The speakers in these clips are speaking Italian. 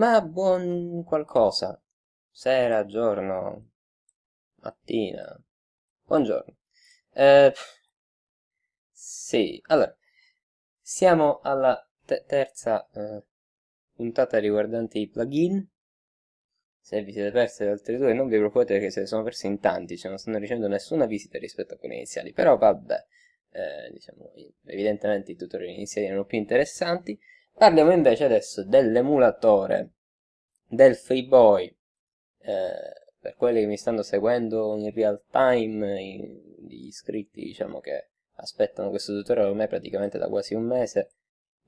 Ma buon qualcosa. Sera, giorno, mattina. Buongiorno. Eh, sì, allora, siamo alla te terza eh, puntata riguardante i plugin. Se vi siete persi le altre due non vi preoccupate perché se ne sono persi in tanti, cioè non stanno ricevendo nessuna visita rispetto a quelle iniziali, però vabbè, eh, diciamo, evidentemente i tutorial iniziali erano più interessanti. Parliamo invece adesso dell'emulatore del FreeBoy, eh, per quelli che mi stanno seguendo in real time, gli iscritti diciamo che aspettano questo tutorial ormai praticamente da quasi un mese,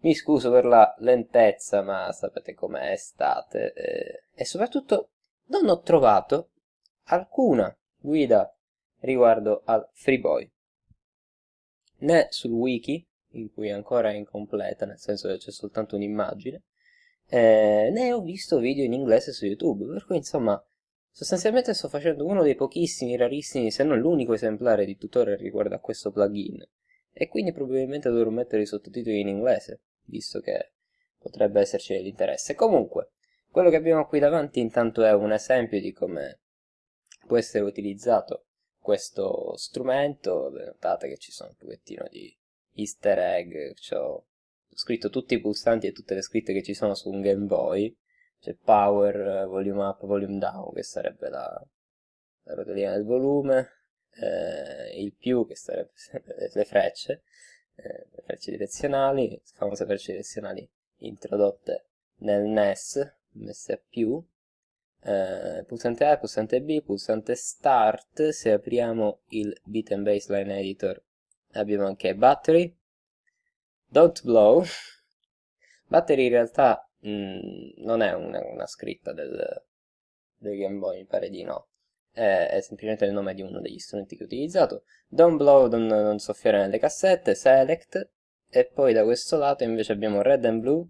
mi scuso per la lentezza, ma sapete com'è estate, eh, e soprattutto non ho trovato alcuna guida riguardo al FreeBoy, né sul wiki, in cui ancora è incompleta, nel senso che c'è soltanto un'immagine, eh, ne ho visto video in inglese su YouTube, per cui insomma sostanzialmente sto facendo uno dei pochissimi, rarissimi, se non l'unico esemplare di tutorial riguardo a questo plugin, e quindi probabilmente dovrò mettere i sottotitoli in inglese, visto che potrebbe esserci dell'interesse. Comunque, quello che abbiamo qui davanti intanto è un esempio di come può essere utilizzato questo strumento, notate che ci sono un pochettino di easter egg, ho scritto tutti i pulsanti e tutte le scritte che ci sono su un Game Boy, c'è power, volume up, volume down, che sarebbe la, la rotellina del volume, eh, il più, che sarebbe le frecce, eh, le frecce direzionali, le famose frecce direzionali introdotte nel NES, messe a più, eh, pulsante A, pulsante B, pulsante Start, se apriamo il Beat and Baseline Editor abbiamo anche Battery, Don't Blow, Battery in realtà mh, mm, non è una, una scritta del, del, Game Boy, mi pare di no, è, è, semplicemente il nome di uno degli strumenti che ho utilizzato, Don't Blow, non, non soffiare nelle cassette, Select, e poi da questo lato invece abbiamo Red and Blue,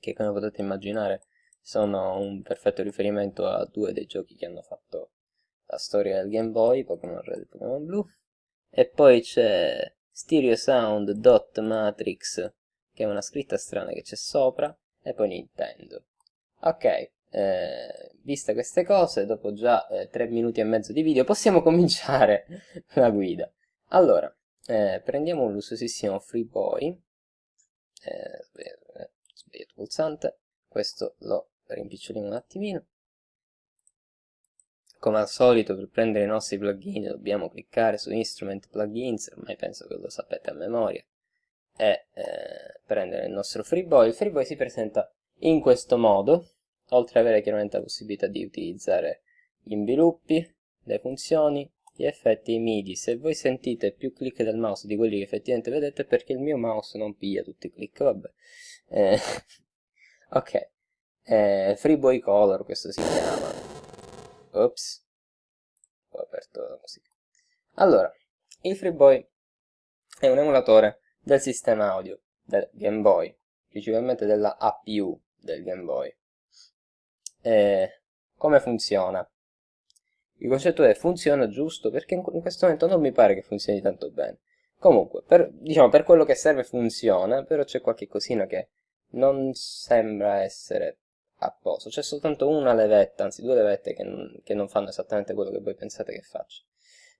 che come potete immaginare sono un perfetto riferimento a due dei giochi che hanno fatto la storia del Game Boy, Pokémon Red e Pokémon Blue. E poi c'è Stereo Sound Dot Matrix, che è una scritta strana che c'è sopra, e poi Nintendo. Ok, eh, viste queste cose, dopo già eh, 3 minuti e mezzo di video, possiamo cominciare la guida. Allora, eh, prendiamo lusosissimo FreeBoy, eh, sbagliato pulsante, questo lo rimpiccioliamo un attimino come al solito per prendere i nostri plugin dobbiamo cliccare su Instrument Plugins, ormai penso che lo sapete a memoria, e eh, prendere il nostro FreeBoy. Il FreeBoy si presenta in questo modo, oltre ad avere chiaramente la possibilità di utilizzare gli inviluppi, le funzioni, gli effetti i MIDI. Se voi sentite più click del mouse di quelli che effettivamente vedete è perché il mio mouse non piglia tutti i click, vabbè. Eh, ok, eh, Freeboy Color questo si chiama ops. Ho aperto musica. Allora il Freeboy è un emulatore del sistema audio del Game Boy principalmente della APU del Game Boy. E come funziona? il concetto è funziona giusto? Perché in questo momento non mi pare che funzioni tanto bene. Comunque per, diciamo per quello che serve funziona però c'è qualche cosina che non sembra essere a posto. C'è soltanto una levetta, anzi due levette che non, che non, fanno esattamente quello che voi pensate che faccia.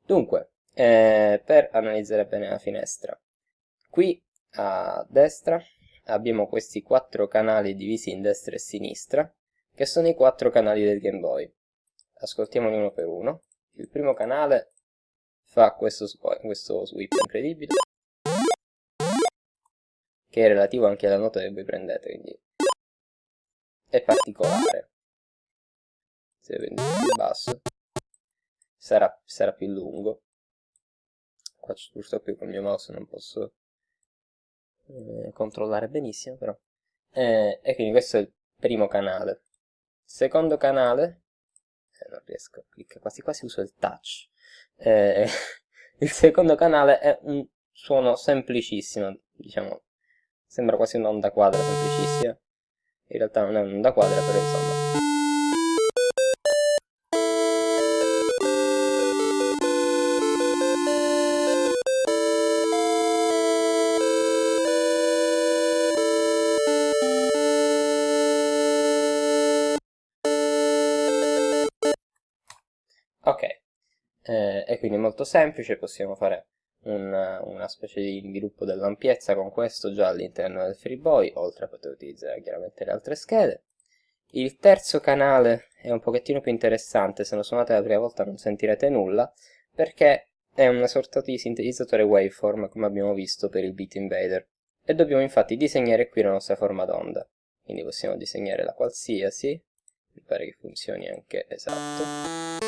Dunque, eh, per analizzare bene la finestra, qui a destra abbiamo questi quattro canali divisi in destra e sinistra, che sono i quattro canali del Game Boy. Ascoltiamoli uno per uno. Il primo canale fa questo, questo sweep incredibile, che è relativo anche alla nota che voi prendete, quindi è particolare. Se prendete più basso sarà, sarà più lungo. Qua purtroppo con il mio mouse non posso eh, controllare benissimo però. Eh, e quindi questo è il primo canale. Secondo canale, eh, non riesco, clicca quasi quasi uso il touch. Eh, il secondo canale è un suono semplicissimo, diciamo, sembra quasi un'onda quadra semplicissima in realtà non è un'onda quadra però insomma. Ok, eh, e quindi è molto semplice, possiamo fare una, una specie di sviluppo dell'ampiezza con questo già all'interno del FreeBoy, oltre a poter utilizzare chiaramente le altre schede. Il terzo canale è un pochettino più interessante, se lo suonate la prima volta non sentirete nulla, perché è una sorta di sintetizzatore waveform, come abbiamo visto per il Beat Invader, e dobbiamo infatti disegnare qui la nostra forma d'onda. Quindi possiamo disegnare la qualsiasi, mi pare che funzioni anche esatto.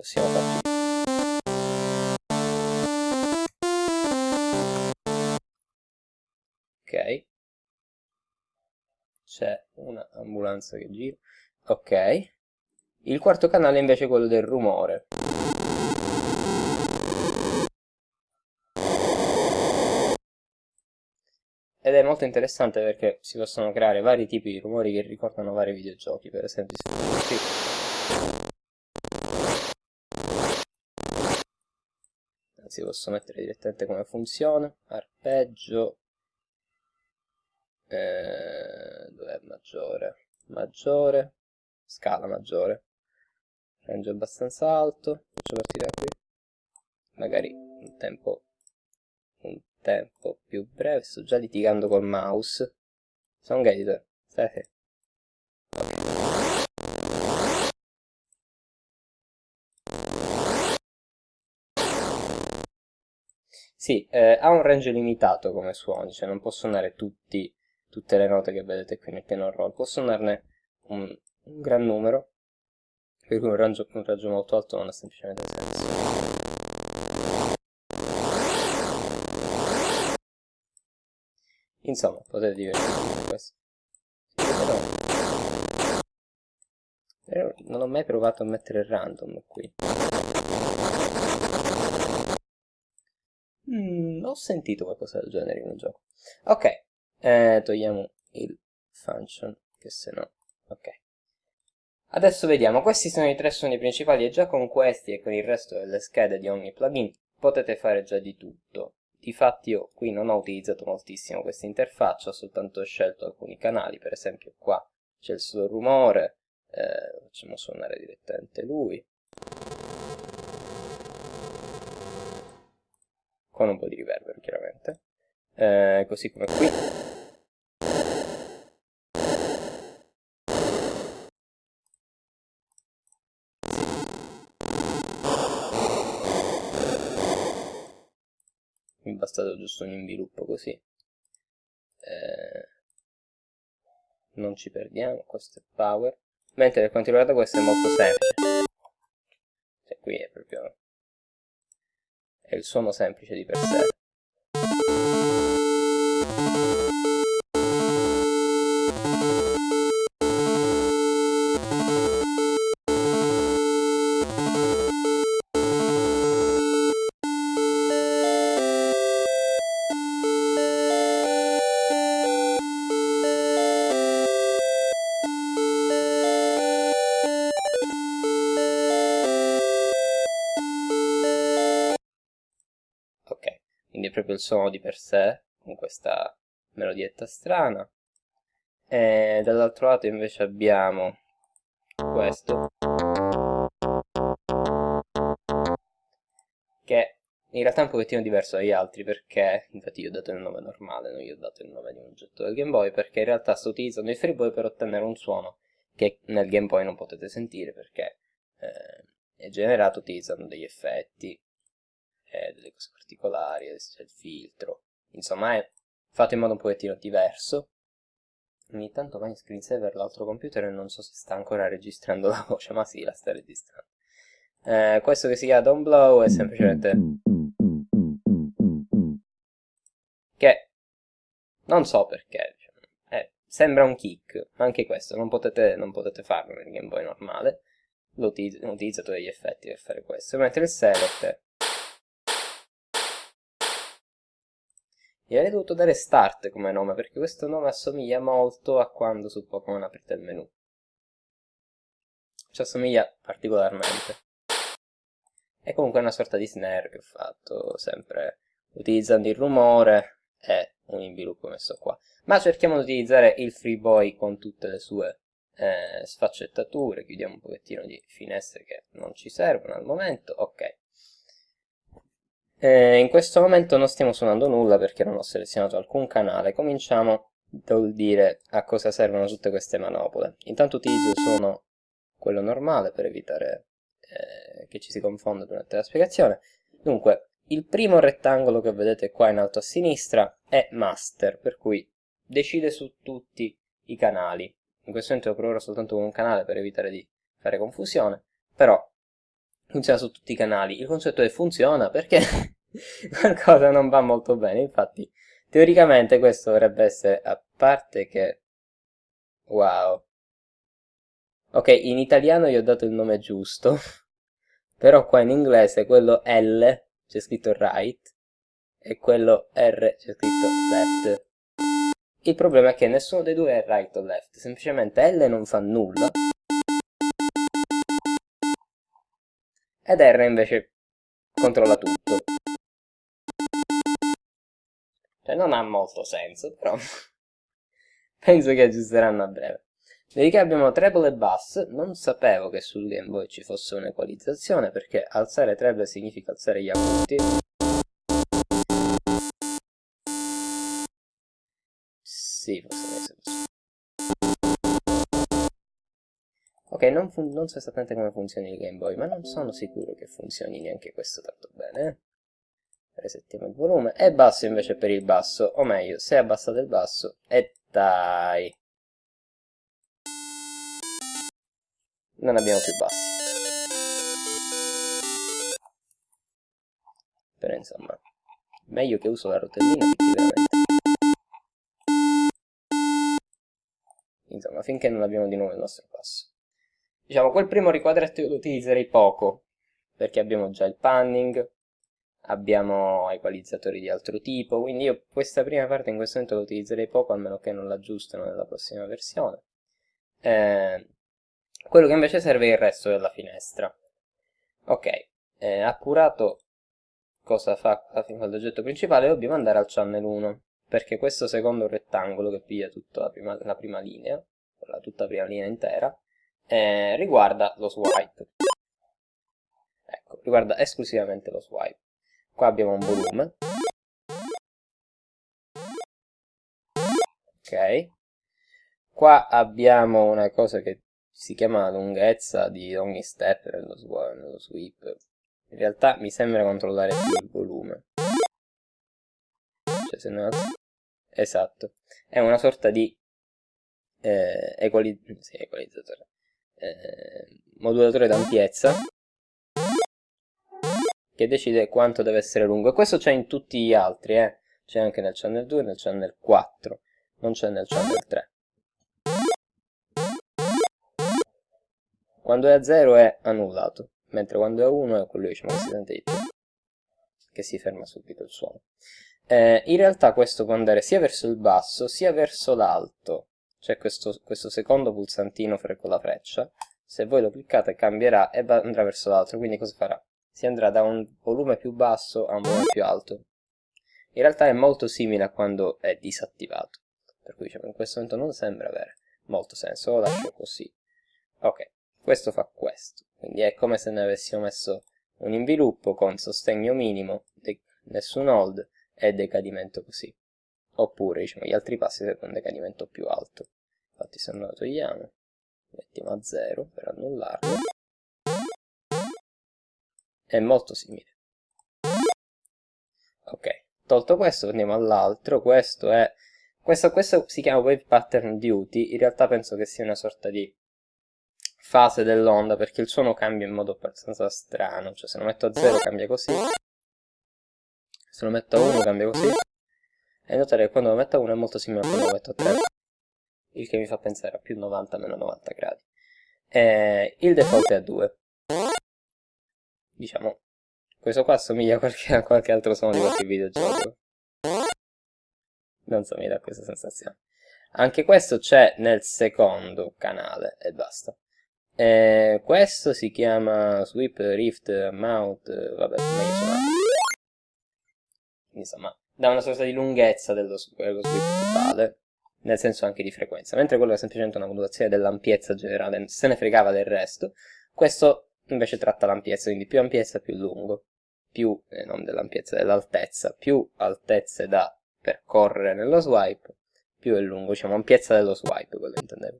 Possiamo farci ok. C'è un'ambulanza che gira. Ok. Il quarto canale è invece quello del rumore. Ed è molto interessante perché si possono creare vari tipi di rumori che ricordano vari videogiochi per esempio si posso mettere direttamente come funzione arpeggio. Eh, dov'è maggiore? maggiore. Scala maggiore. Range abbastanza alto. Faccio partire da qui. Magari un tempo un tempo più breve. Sto già litigando col mouse. Sono editor stai Sì, eh, ha un range limitato come suoni, cioè non può suonare tutti tutte le note che vedete qui nel piano roll, può suonarne un, un gran numero, per cui un raggio, un raggio molto alto non ha semplicemente senso. Insomma, potete divertirvi con questo. Però, non ho mai provato a mettere random qui. Ho sentito qualcosa del genere in un gioco. Ok, eh, togliamo il function che se no ok. Adesso vediamo questi sono i tre suoni principali e già con questi e con il resto delle schede di ogni plugin potete fare già di tutto. Difatti io qui non ho utilizzato moltissimo questa interfaccia ho soltanto scelto alcuni canali per esempio qua c'è il solo rumore eh, facciamo suonare direttamente lui con un po' di riverbero chiaramente. Eh, così come qui. Mi è bastato giusto un inviluppo così. Eh, non ci perdiamo questo è power. Mentre per quanto riguarda questo è molto semplice. Cioè qui è proprio è il suono semplice di per sé suono di per sé, con questa melodietta strana. E dall'altro lato invece abbiamo questo, che in realtà è un pochettino diverso dagli altri perché, infatti io ho dato il nome normale, non gli ho dato il nome di un oggetto del Game Boy, perché in realtà sto utilizzando il FreeBoy per ottenere un suono che nel Game Boy non potete sentire perché eh, è generato utilizzando degli effetti eh, delle cose particolari, c'è il filtro, insomma è fatto in modo un pochettino diverso. Ogni tanto va in screensaver l'altro computer e non so se sta ancora registrando la voce, ma sì, la sta registrando. Eh, questo che si chiama Don't Blow è semplicemente che non so perché diciamo, eh, sembra un kick anche questo non potete, non potete farlo nel Game Boy normale l'ho utilizzato degli effetti per fare questo mentre il select Gli avrei dovuto dare Start come nome, perché questo nome assomiglia molto a quando su Pokémon aprite il menu. Ci assomiglia particolarmente. È comunque una sorta di snare che ho fatto, sempre utilizzando il rumore e un inviluppo messo qua. Ma cerchiamo di utilizzare il FreeBoy con tutte le sue eh, sfaccettature, chiudiamo un pochettino di finestre che non ci servono al momento, ok. Eh, in questo momento non stiamo suonando nulla perché non ho selezionato alcun canale, cominciamo dal dire a cosa servono tutte queste manopole. Intanto utilizzo il suono quello normale per evitare eh, che ci si confonda durante la spiegazione. Dunque, il primo rettangolo che vedete qua in alto a sinistra è master, per cui decide su tutti i canali. In questo momento per ora soltanto con un canale per evitare di fare confusione, però funziona su tutti i canali. Il concetto è funziona perché qualcosa non va molto bene, infatti teoricamente questo dovrebbe essere, a parte che... Wow. Ok, in italiano gli ho dato il nome giusto, però qua in inglese quello L c'è scritto right e quello R c'è scritto left. Il problema è che nessuno dei due è right o left, semplicemente L non fa nulla ed R invece controlla tutto. Cioè non ha molto senso, però penso che aggiusteranno a breve. Vedi che abbiamo treble e bass, non sapevo che sul Game Boy ci fosse un'equalizzazione perché alzare treble significa alzare gli acuti. Sì, forse mi Ok, non, non, so esattamente come funzioni il Game Boy, ma non sono sicuro che funzioni neanche questo tanto bene. Eh? Resettiamo il volume. E basso invece per il basso, o meglio, se abbassate il basso, e dai. non abbiamo più bassi. Però insomma, meglio che uso la rotellina effettivamente. Insomma, finché non abbiamo di nuovo il nostro passo. Diciamo, quel primo riquadretto io lo utilizzerei poco, perché abbiamo già il panning, abbiamo equalizzatori di altro tipo, quindi io questa prima parte in questo momento la utilizzerei poco, almeno che non l'aggiustano nella prossima versione. Eh, quello che invece serve è il resto della finestra. Ok, eh, appurato cosa fa l'oggetto principale, dobbiamo andare al channel 1, perché questo secondo rettangolo che piglia tutta la prima, la prima linea, la tutta prima linea intera, eh, riguarda lo swipe. Ecco, riguarda esclusivamente lo swipe. Qua abbiamo un volume. Ok. Qua abbiamo una cosa che si chiama lunghezza di ogni step nello, nello sweep. In realtà mi sembra controllare più il volume. Cioè se no... Esatto. È una sorta di eh, equali... sì, equalizzatore. Eh, modulatore d'ampiezza che decide quanto deve essere lungo. E questo c'è in tutti gli altri, eh. C'è anche nel channel 2 e nel channel 4. Non c'è nel channel 3. Quando è a 0 è annullato, mentre quando è a 1 è quello diciamo, che si sente di più, che si ferma subito il suono. Eh, in realtà questo può andare sia verso il basso sia verso l'alto, c'è questo, questo, secondo pulsantino con la freccia, se voi lo cliccate cambierà e andrà verso l'altro, quindi cosa farà? Si andrà da un volume più basso a un volume più alto. In realtà è molto simile a quando è disattivato, per cui diciamo, in questo momento non sembra avere molto senso, lo lascio così. Ok, questo fa questo, quindi è come se ne avessimo messo un inviluppo con sostegno minimo, nessun hold e decadimento così. Oppure, diciamo, gli altri passi servono un decadimento più alto. Infatti se noi lo togliamo, mettiamo a 0 per annullarlo, è molto simile. Ok, tolto questo andiamo all'altro, questo è... Questo, questo si chiama Wave Pattern Duty, in realtà penso che sia una sorta di fase dell'onda perché il suono cambia in modo abbastanza strano, cioè se lo metto a 0 cambia così, se lo metto a 1 cambia così, e notare che quando lo metto a 1 è molto simile a quando lo metto a 3, il che mi fa pensare a più 90 meno 90 gradi. E il default è a 2. Diciamo, questo qua assomiglia a qualche, a qualche altro suono di qualche videogioco. Non so, mi dà questa sensazione. Anche questo c'è nel secondo canale e basta. Eh, questo si chiama Sweep Rift Mount, vabbè, insomma. Dà una sorta di lunghezza dello, dello sweep totale, nel senso anche di frequenza, mentre quello è semplicemente una modulazione dell'ampiezza generale, se ne fregava del resto, questo invece tratta l'ampiezza, quindi più ampiezza più lungo, più, eh, non dell'ampiezza, dell'altezza, più altezze da percorrere nello swipe, più è lungo, diciamo ampiezza dello swipe, quello intendevo.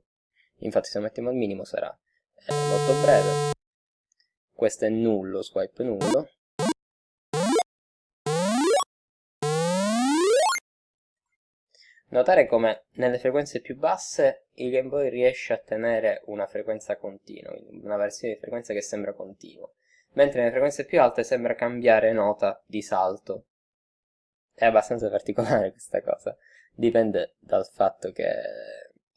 Infatti se lo mettiamo al minimo sarà eh, molto breve. Questo è nullo, swipe nullo. Notare come nelle frequenze più basse il Game Boy riesce a tenere una frequenza continua, una versione di frequenza che sembra continua, mentre nelle frequenze più alte sembra cambiare nota di salto. È abbastanza particolare questa cosa, dipende dal fatto che...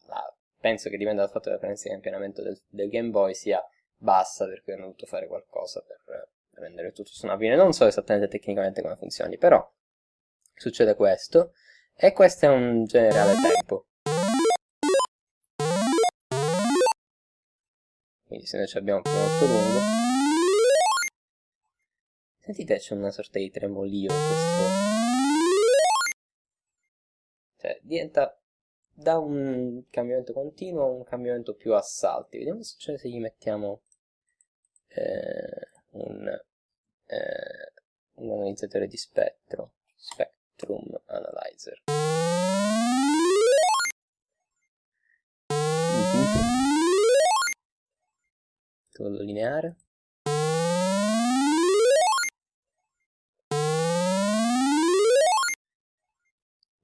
Ah, penso che dipenda dal fatto che la frequenza di campionamento del, del Game Boy sia bassa, per cui hanno dovuto fare qualcosa per rendere tutto suonabile. Non so esattamente tecnicamente come funzioni, però succede questo. E questo è un generale tempo. Quindi se noi abbiamo più molto lungo. Sentite c'è una sorta di tremolio in questo. Cioè diventa da un cambiamento continuo a un cambiamento più a salti. Vediamo che succede se gli mettiamo eh, un, eh, un analizzatore di spettro. Spectrum Spectrum Analyzer. Todo lineare.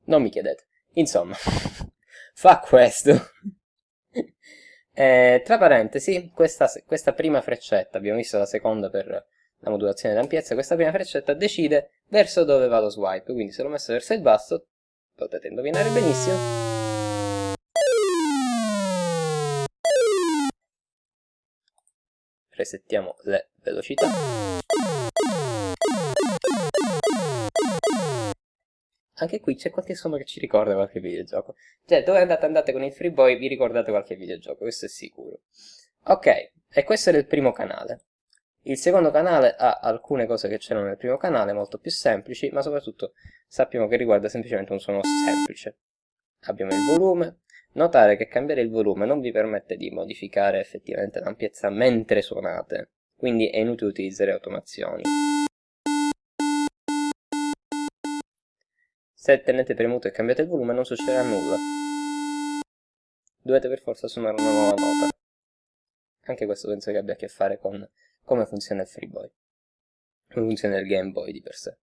Non mi chiedete. Insomma, fa questo. eh, tra parentesi, questa, questa prima freccetta, abbiamo visto la seconda per la modulazione d'ampiezza, questa prima freccetta decide verso dove va lo swipe, quindi se l'ho messo verso il basso, potete indovinare benissimo. Resettiamo le velocità. Anche qui c'è qualche suono che ci ricorda qualche videogioco. Cioè, dove andate andate con il Freeboy vi ricordate qualche videogioco, questo è sicuro. Ok, e questo era il primo canale. Il secondo canale ha alcune cose che c'erano nel primo canale, molto più semplici, ma soprattutto sappiamo che riguarda semplicemente un suono semplice. Abbiamo il volume. Notare che cambiare il volume non vi permette di modificare effettivamente l'ampiezza mentre suonate, quindi è inutile utilizzare automazioni. Se tenete premuto e cambiate il volume non succederà nulla. Dovete per forza suonare una nuova nota. Anche questo penso che abbia a che fare con come funziona il FreeBoy, come funziona il Game Boy di per sé.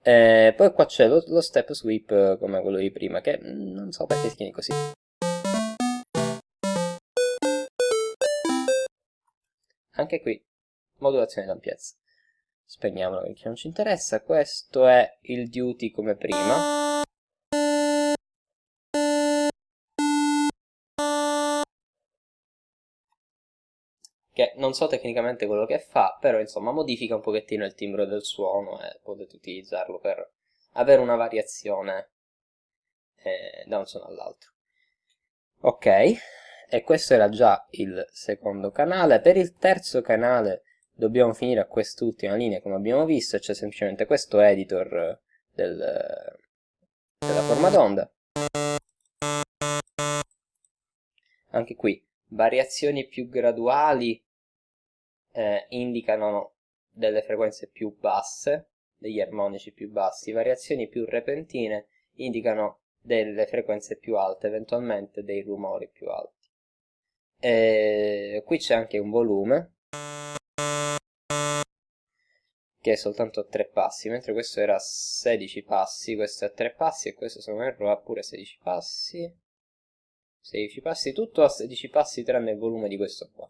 Eh, poi qua c'è lo, lo, step sweep eh, come quello di prima, che non so perché si chiami così. Anche qui, modulazione d'ampiezza. Spegniamolo perché non ci interessa. Questo è il duty come prima. Che non so tecnicamente quello che fa, però insomma modifica un pochettino il timbro del suono e potete utilizzarlo per avere una variazione eh, da un suono all'altro. Ok, e questo era già il secondo canale. Per il terzo canale dobbiamo finire a quest'ultima linea come abbiamo visto, c'è semplicemente questo editor del, della forma d'onda. Anche qui variazioni più graduali eh, indicano delle frequenze più basse, degli armonici più bassi, variazioni più repentine indicano delle frequenze più alte, eventualmente dei rumori più alti. E qui c'è anche un volume che è soltanto a 3 passi, mentre questo era a 16 passi, questo è a 3 passi e questo se non erro ha pure 16 passi. 16 passi, tutto a 16 passi tranne il volume di questo qua.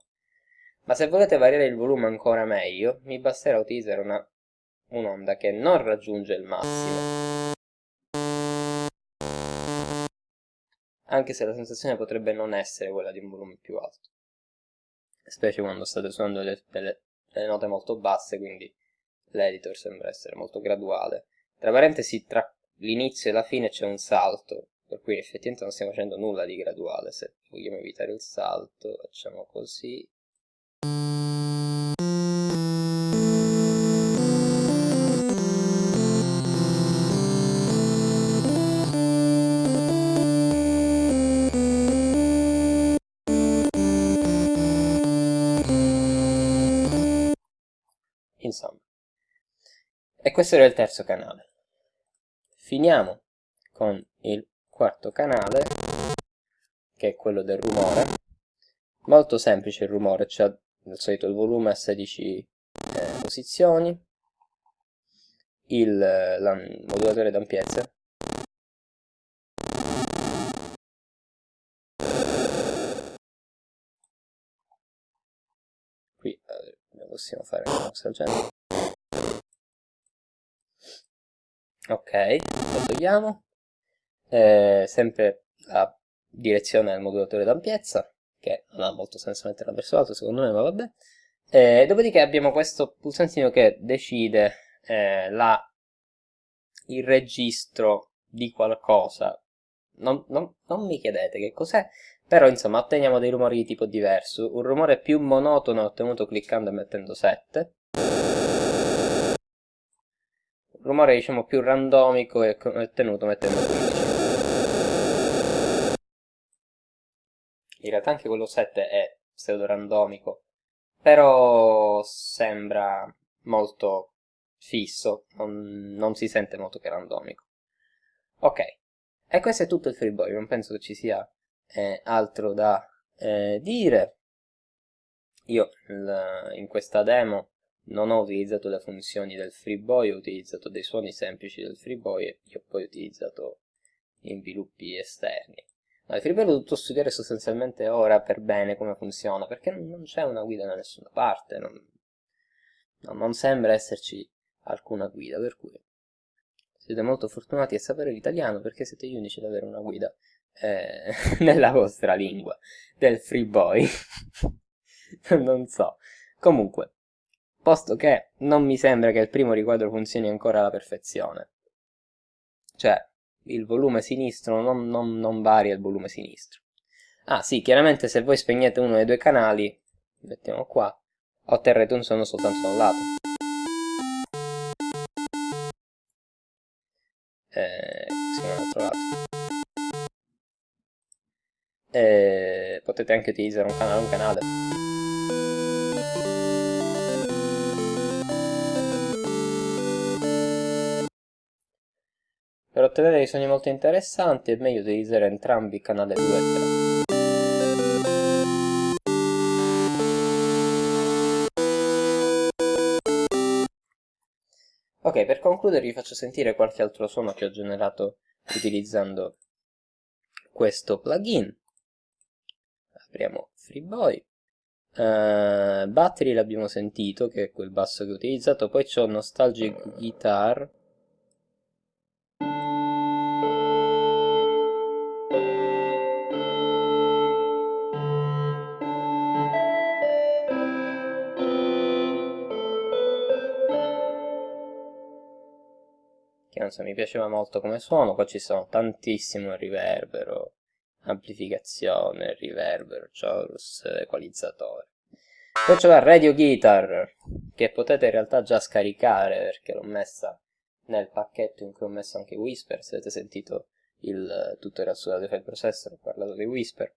Ma se volete variare il volume ancora meglio, mi basterà utilizzare un'onda un che non raggiunge il massimo. Anche se la sensazione potrebbe non essere quella di un volume più alto. Specie quando state suonando delle, delle, delle note molto basse, quindi l'editor sembra essere molto graduale. Tra parentesi, tra l'inizio e la fine c'è un salto, per cui effettivamente non stiamo facendo nulla di graduale se vogliamo evitare il salto facciamo così insomma. E questo era il terzo canale. Finiamo con il quarto canale, che è quello del rumore. Molto semplice il rumore, cioè al solito il volume a 16 eh, posizioni, il la, modulatore d'ampiezza, qui eh, possiamo fare una cosa del genere ok lo togliamo eh, sempre la direzione del modulatore d'ampiezza che non ha molto senso metterla verso l'alto secondo me ma vabbè eh, dopodiché abbiamo questo pulsantino che decide eh, la, il registro di qualcosa non, non, non mi chiedete che cos'è però insomma otteniamo dei rumori di tipo diverso. Un rumore più monotono ottenuto cliccando e mettendo 7. Un rumore diciamo più randomico è ottenuto mettendo 15. In realtà anche quello 7 è pseudo randomico, però sembra molto fisso, non, non si sente molto che randomico. Ok, e questo è tutto il freeboy, non penso che ci sia eh, altro da eh, dire. Io in questa demo non ho utilizzato le funzioni del FreeBoy, ho utilizzato dei suoni semplici del FreeBoy e io poi ho utilizzato inviluppi esterni. Ma il l'ho dovuto studiare sostanzialmente ora per bene come funziona, perché non c'è una guida da nessuna parte, non, non sembra esserci alcuna guida, per cui siete molto fortunati a sapere l'italiano perché siete gli unici ad avere una guida eh, nella vostra lingua, del free boy. non so. Comunque, posto che non mi sembra che il primo riquadro funzioni ancora alla perfezione. Cioè, il volume sinistro non, non, non varia il volume sinistro. Ah sì, chiaramente se voi spegnete uno dei due canali, mettiamo qua, otterrete un suono soltanto da un lato. Eh, così dall'altro lato e potete anche utilizzare un canale un canale ottenere dei suoni molto interessanti è meglio utilizzare entrambi canale 2 e 3 Ok, per concludere vi faccio sentire qualche altro suono che ho generato utilizzando questo plugin. Apriamo FreeBoy. Uh, Battery l'abbiamo sentito che è quel basso che ho utilizzato poi c'ho Nostalgic Guitar non so, mi piaceva molto come suono, qua ci sono tantissimo riverbero, amplificazione, riverbero, chorus, equalizzatore. Poi c'è la Radio Guitar, che potete in realtà già scaricare perché l'ho messa nel pacchetto in cui ho messo anche Whisper, se avete sentito il tutorial sulla file processor, ho parlato di Whisper,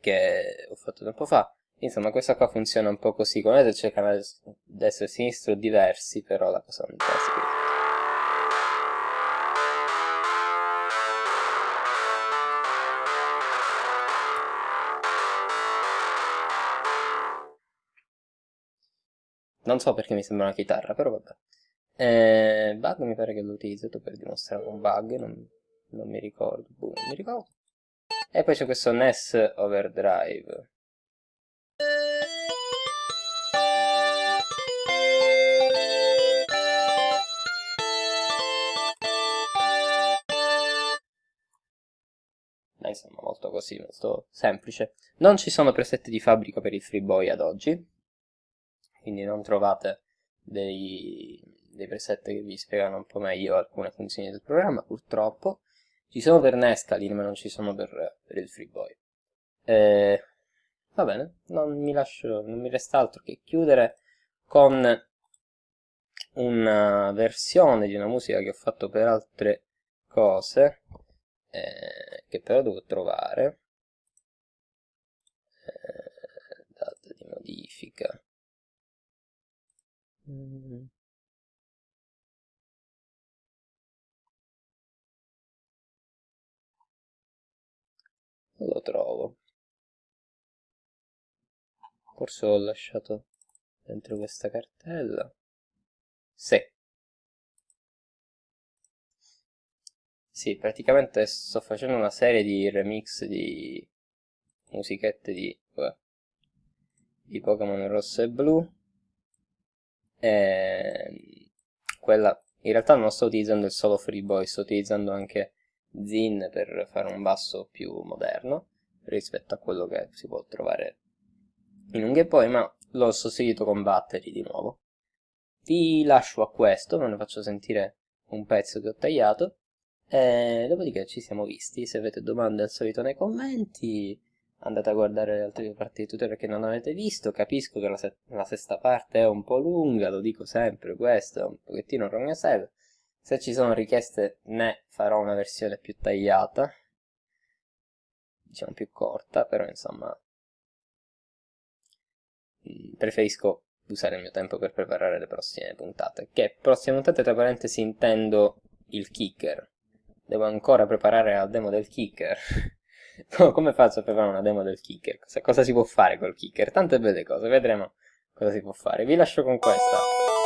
che ho fatto tempo fa. Insomma, questa qua funziona un po' così, come vedete c'è canale destra e sinistro diversi, però la cosa non è questa. Non so perché mi sembra una chitarra, però vabbè. Eh, bug mi pare che l'ho utilizzato per dimostrare un bug, non, non mi ricordo, boh, non mi ricordo. E poi c'è questo NES Overdrive. insomma molto così, molto semplice. Non ci sono preset di fabbrica per il FreeBoy ad oggi, quindi non trovate dei, dei preset che vi spiegano un po' meglio alcune funzioni del programma, purtroppo. Ci sono per Nescalin, ma non ci sono per, per il FreeBoy. Eh, va bene, non mi, lascio, non mi resta altro che chiudere con una versione di una musica che ho fatto per altre cose, eh, che però devo trovare. Eh, data di modifica Mm. Lo trovo. Forse l'ho lasciato dentro questa cartella. Sì. Sì praticamente sto facendo una serie di remix di musichette di, di Pokémon rosso e blu. E quella in realtà non sto utilizzando il solo Free Boy sto utilizzando anche Zin per fare un basso più moderno rispetto a quello che si può trovare in un Boy, ma l'ho sostituito con Battery di nuovo. Vi lascio a questo, ve ne faccio sentire un pezzo che ho tagliato, e dopodiché ci siamo visti. Se avete domande al solito nei commenti, andate a guardare le altre parti di tutorial che non avete visto. Capisco che la, la sesta parte è un po' lunga, lo dico sempre, questo è un pochettino rognaseve. Se ci sono richieste ne farò una versione più tagliata, diciamo più corta, però insomma mm, preferisco usare il mio tempo per preparare le prossime puntate. Che prossime puntate tra parentesi intendo il kicker. Devo ancora preparare la demo del kicker. Come faccio a preparare una demo del kicker? Cosa, cosa si può fare col kicker? Tante belle cose, vedremo cosa si può fare. Vi lascio con questa.